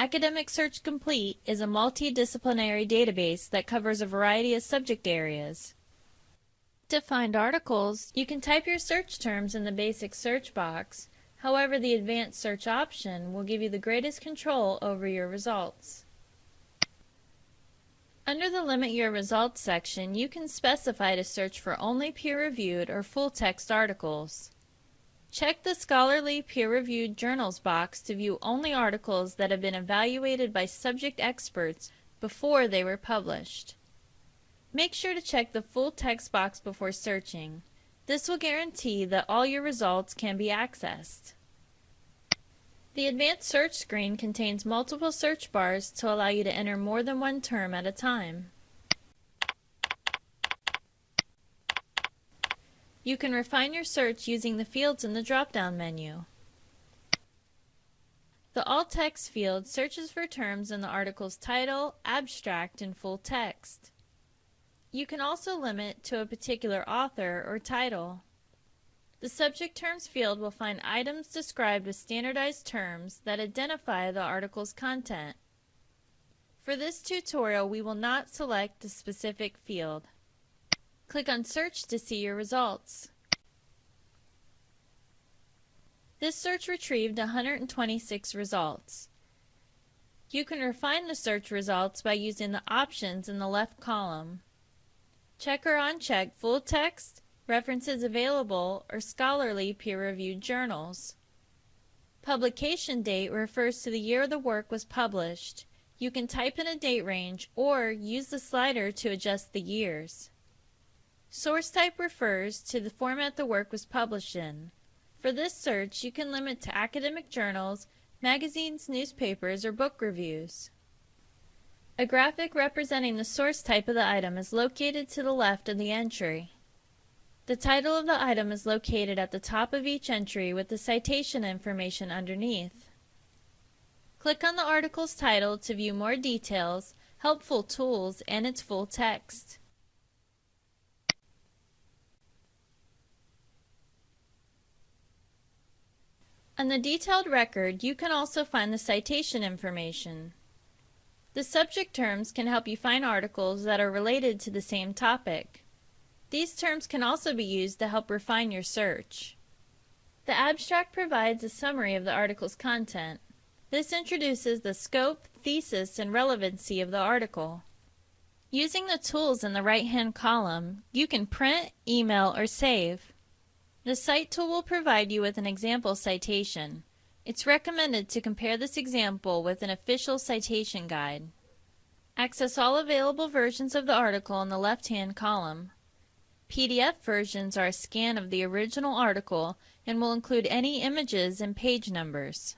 Academic Search Complete is a multidisciplinary database that covers a variety of subject areas. To find articles, you can type your search terms in the basic search box. However, the advanced search option will give you the greatest control over your results. Under the Limit Your Results section, you can specify to search for only peer-reviewed or full-text articles. Check the Scholarly Peer-Reviewed Journals box to view only articles that have been evaluated by subject experts before they were published. Make sure to check the full text box before searching. This will guarantee that all your results can be accessed. The Advanced Search screen contains multiple search bars to allow you to enter more than one term at a time. You can refine your search using the fields in the drop-down menu. The All Text field searches for terms in the article's title, abstract, and full text. You can also limit to a particular author or title. The Subject Terms field will find items described with standardized terms that identify the article's content. For this tutorial, we will not select a specific field. Click on Search to see your results. This search retrieved 126 results. You can refine the search results by using the options in the left column. Check or uncheck full text, references available, or scholarly peer-reviewed journals. Publication date refers to the year the work was published. You can type in a date range or use the slider to adjust the years. Source type refers to the format the work was published in. For this search, you can limit to academic journals, magazines, newspapers, or book reviews. A graphic representing the source type of the item is located to the left of the entry. The title of the item is located at the top of each entry with the citation information underneath. Click on the article's title to view more details, helpful tools, and its full text. On the detailed record, you can also find the citation information. The subject terms can help you find articles that are related to the same topic. These terms can also be used to help refine your search. The abstract provides a summary of the article's content. This introduces the scope, thesis, and relevancy of the article. Using the tools in the right-hand column, you can print, email, or save. The Cite tool will provide you with an example citation. It's recommended to compare this example with an official citation guide. Access all available versions of the article in the left-hand column. PDF versions are a scan of the original article and will include any images and page numbers.